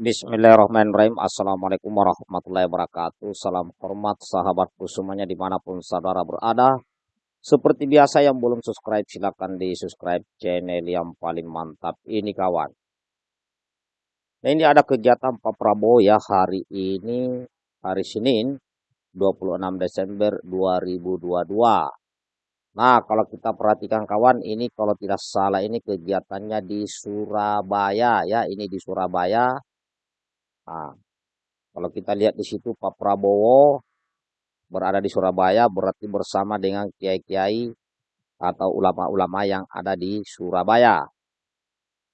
Bismillahirrahmanirrahim. Assalamualaikum warahmatullahi wabarakatuh. Salam hormat sahabatku semuanya di mana pun saudara berada. Seperti biasa yang belum subscribe silahkan di subscribe channel yang paling mantap ini kawan. Nah ini ada kegiatan Pak Prabowo ya hari ini hari Senin 26 Desember 2022. Nah kalau kita perhatikan kawan ini kalau tidak salah ini kegiatannya di Surabaya ya ini di Surabaya Nah, kalau kita lihat di situ Pak Prabowo berada di Surabaya berarti bersama dengan kiai-kiai atau ulama-ulama yang ada di Surabaya.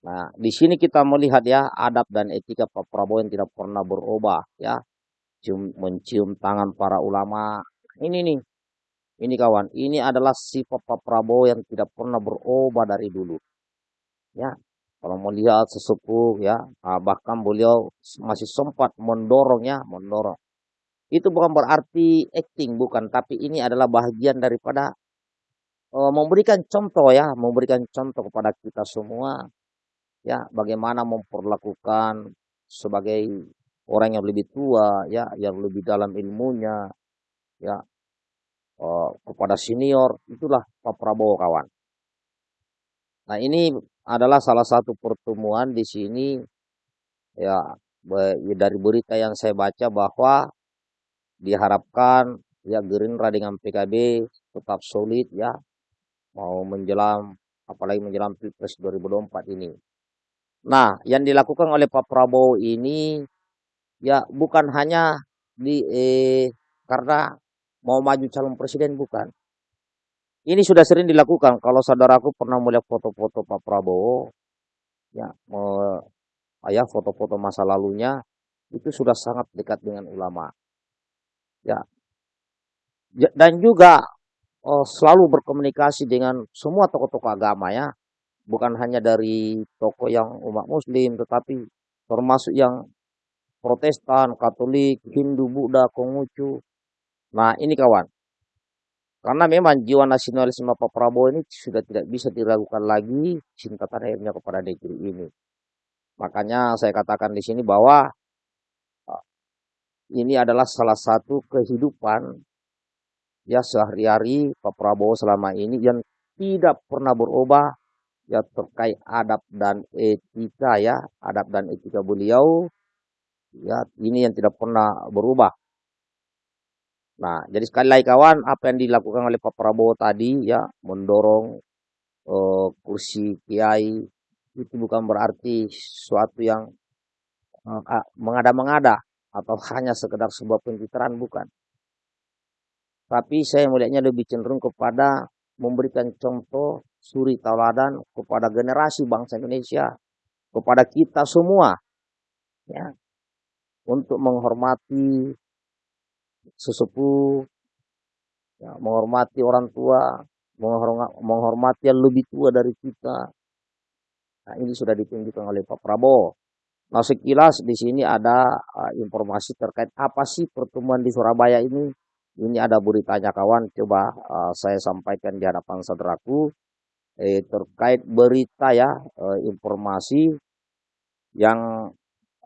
Nah, di sini kita melihat ya adab dan etika Pak Prabowo yang tidak pernah berubah ya. Cium, mencium tangan para ulama. Ini nih. Ini kawan, ini adalah sifat Pak Prabowo yang tidak pernah berubah dari dulu. Ya, kalau melihat sesepuh ya, ah, bahkan beliau masih sempat mendorong ya, mendorong. Itu bukan berarti acting, bukan. Tapi ini adalah bagian daripada uh, memberikan contoh ya, memberikan contoh kepada kita semua ya, bagaimana memperlakukan sebagai orang yang lebih tua ya, yang lebih dalam ilmunya ya, uh, kepada senior. Itulah Pak Prabowo kawan. Nah ini adalah salah satu pertemuan di sini ya dari berita yang saya baca bahwa diharapkan ya Gerindra dengan PKB tetap solid ya mau menjelang apalagi menjelang Pilpres 2024 ini. Nah, yang dilakukan oleh Pak Prabowo ini ya bukan hanya di eh, karena mau maju calon presiden bukan. Ini sudah sering dilakukan. Kalau saudaraku pernah melihat foto-foto Pak Prabowo, ya, ayah foto-foto masa lalunya itu sudah sangat dekat dengan ulama. Ya, dan juga oh, selalu berkomunikasi dengan semua tokoh-tokoh agama ya, bukan hanya dari tokoh yang umat Muslim, tetapi termasuk yang Protestan, Katolik, Hindu, Buddha, Konghucu. Nah ini kawan, karena memang jiwa nasionalisme Pak Prabowo ini sudah tidak bisa diragukan lagi cinta tanah airnya kepada negeri ini. Makanya saya katakan di sini bahwa ah, ini adalah salah satu kehidupan ya sehari-hari Pak Prabowo selama ini yang tidak pernah berubah ya terkait adab dan etika ya adab dan etika beliau ya ini yang tidak pernah berubah Nah, jadi sekali lagi kawan, apa yang dilakukan oleh Pak Prabowo tadi ya mendorong uh, kursi kiai itu bukan berarti suatu yang uh, mengada-mengada atau hanya sekedar sebuah pencitraan bukan. Tapi saya melihatnya lebih cenderung kepada memberikan contoh suri tauladan kepada generasi bangsa Indonesia, kepada kita semua ya untuk menghormati sesepuh, ya, menghormati orang tua, menghormati yang lebih tua dari kita. Nah, ini sudah ditunjukkan oleh Pak Prabowo. Nah, sekilas di sini ada uh, informasi terkait apa sih pertemuan di Surabaya ini. Ini ada beritanya kawan, coba uh, saya sampaikan di hadapan saudaraku eh, terkait berita ya, uh, informasi yang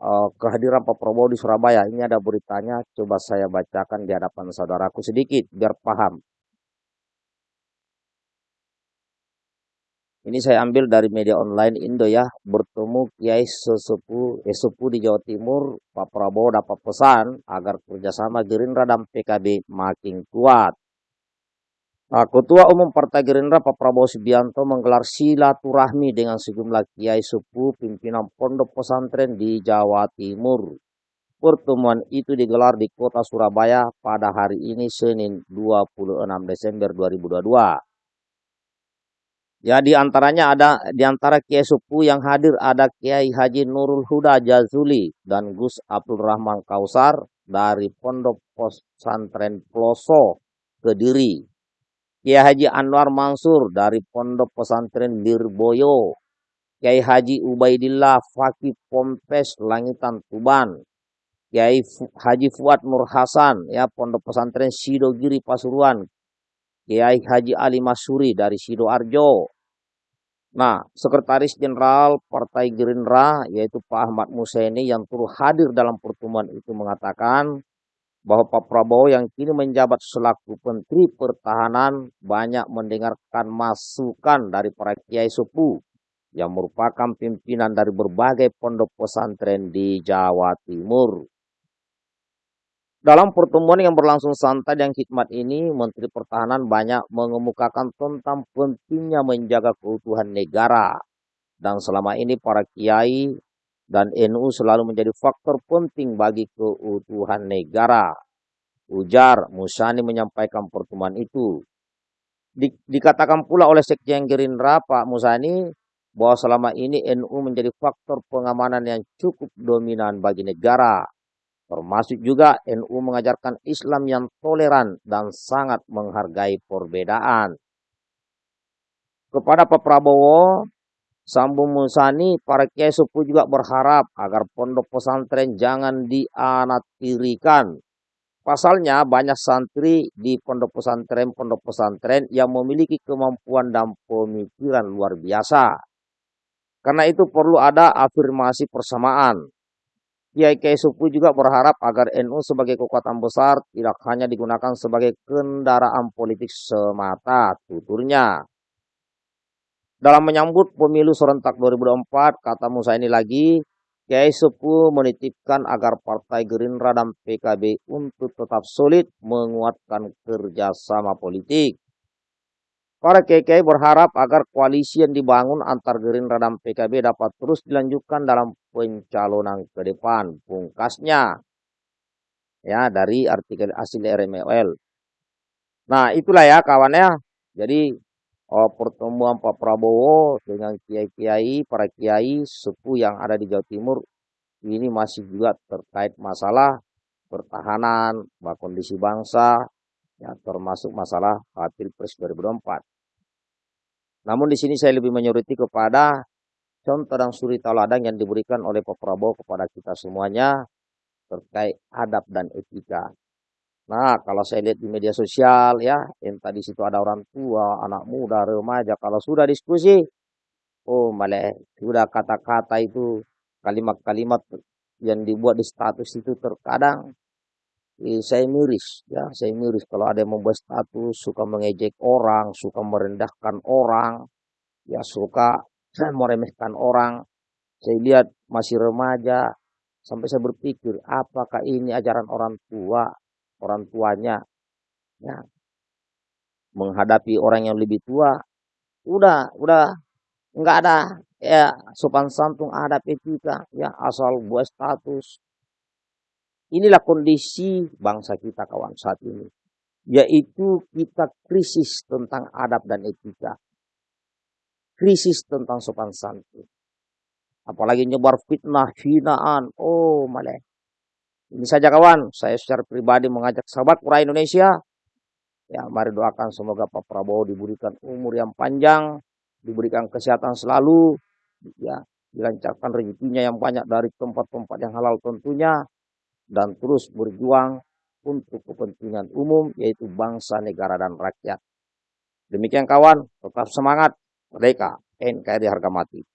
uh, kehadiran Pak Prabowo di Surabaya. Ini ada beritanya, coba saya bacakan di hadapan saudaraku sedikit biar paham. Ini saya ambil dari media online Indo ya, bertemu Kiai Sesepuh, eh, Sesepuh di Jawa Timur, Pak Prabowo dapat pesan agar kerjasama Gerindra dan PKB makin kuat. Nah, Ketua Umum Partai Gerindra Pak Prabowo Subianto menggelar silaturahmi dengan sejumlah kiai sepuh pimpinan pondok pesantren di Jawa Timur. Pertemuan itu digelar di kota Surabaya pada hari ini Senin 26 Desember 2022. Ya di antaranya ada di antara kiai sepuh yang hadir ada Kiai Haji Nurul Huda Jazuli dan Gus Abdul Rahman Kausar dari Pondok Pesantren Ploso Kediri Kiai Haji Anwar Mansur dari Pondok Pesantren Lirboyo, Kiai Haji Ubaidillah Fakih Pompes Langitan Tuban, Kiai Haji Fuad Nur Hasan ya Pondok Pesantren Sidogiri Pasuruan, Kiai Haji Ali Masuri dari Sidoarjo, Nah, Sekretaris Jenderal Partai Gerindra yaitu Pak Ahmad Musaini yang turut hadir dalam pertemuan itu mengatakan bahwa Pak Prabowo yang kini menjabat selaku Menteri Pertahanan banyak mendengarkan masukan dari para kiai supu yang merupakan pimpinan dari berbagai pondok pesantren di Jawa Timur. Dalam pertemuan yang berlangsung santai dan hikmat ini, Menteri Pertahanan banyak mengemukakan tentang pentingnya menjaga keutuhan negara. Dan selama ini para kiai dan NU selalu menjadi faktor penting bagi keutuhan negara. Ujar Musani menyampaikan pertemuan itu. Di, dikatakan pula oleh Sekjen Gerindra Pak Musani bahwa selama ini NU menjadi faktor pengamanan yang cukup dominan bagi negara Termasuk juga NU mengajarkan Islam yang toleran dan sangat menghargai perbedaan. Kepada Pak Prabowo, Sambung Musani, para kiai sepuh juga berharap agar pondok pesantren jangan dianaktirikan. Pasalnya banyak santri di pondok pesantren-pondok pesantren yang memiliki kemampuan dan pemikiran luar biasa. Karena itu perlu ada afirmasi persamaan Kiai Kiai Supu juga berharap agar NU sebagai kekuatan besar tidak hanya digunakan sebagai kendaraan politik semata, tuturnya. Dalam menyambut pemilu serentak 2024, kata Musa ini lagi, Kiai Supu menitipkan agar Partai Gerindra dan PKB untuk tetap solid menguatkan kerjasama politik. Para KKI berharap agar koalisi yang dibangun antar Gerindra dan PKB dapat terus dilanjutkan dalam pencalonan ke depan. Pungkasnya ya dari artikel asli RML. Nah itulah ya kawannya. Jadi oh, pertemuan Pak Prabowo dengan kiai-kiai, para kiai sepuh yang ada di Jawa Timur ini masih juga terkait masalah pertahanan, kondisi bangsa, ya termasuk masalah Pilpres 2024. Namun di sini saya lebih menyoroti kepada contoh dan suri tauladan yang diberikan oleh Pak Prabowo kepada kita semuanya terkait adab dan etika. Nah, kalau saya lihat di media sosial ya, yang tadi situ ada orang tua, anak muda, remaja, kalau sudah diskusi, oh malah sudah kata-kata itu, kalimat-kalimat yang dibuat di status itu terkadang eh, saya miris ya saya miris. Kalau ada yang membuat status suka mengejek orang suka merendahkan orang ya suka meremehkan orang. Saya lihat masih remaja sampai saya berpikir apakah ini ajaran orang tua orang tuanya ya menghadapi orang yang lebih tua udah udah nggak ada ya sopan santun ada etika ya asal buat status Inilah kondisi bangsa kita kawan saat ini. Yaitu kita krisis tentang adab dan etika. Krisis tentang sopan santun. Apalagi nyebar fitnah, hinaan. Oh malah. Ini saja kawan, saya secara pribadi mengajak sahabat pura Indonesia. Ya, mari doakan semoga Pak Prabowo diberikan umur yang panjang, diberikan kesehatan selalu, ya, dilancarkan rezekinya yang banyak dari tempat-tempat yang halal tentunya, dan terus berjuang untuk kepentingan umum yaitu bangsa, negara, dan rakyat. Demikian kawan, tetap semangat, merdeka, NKRI harga mati.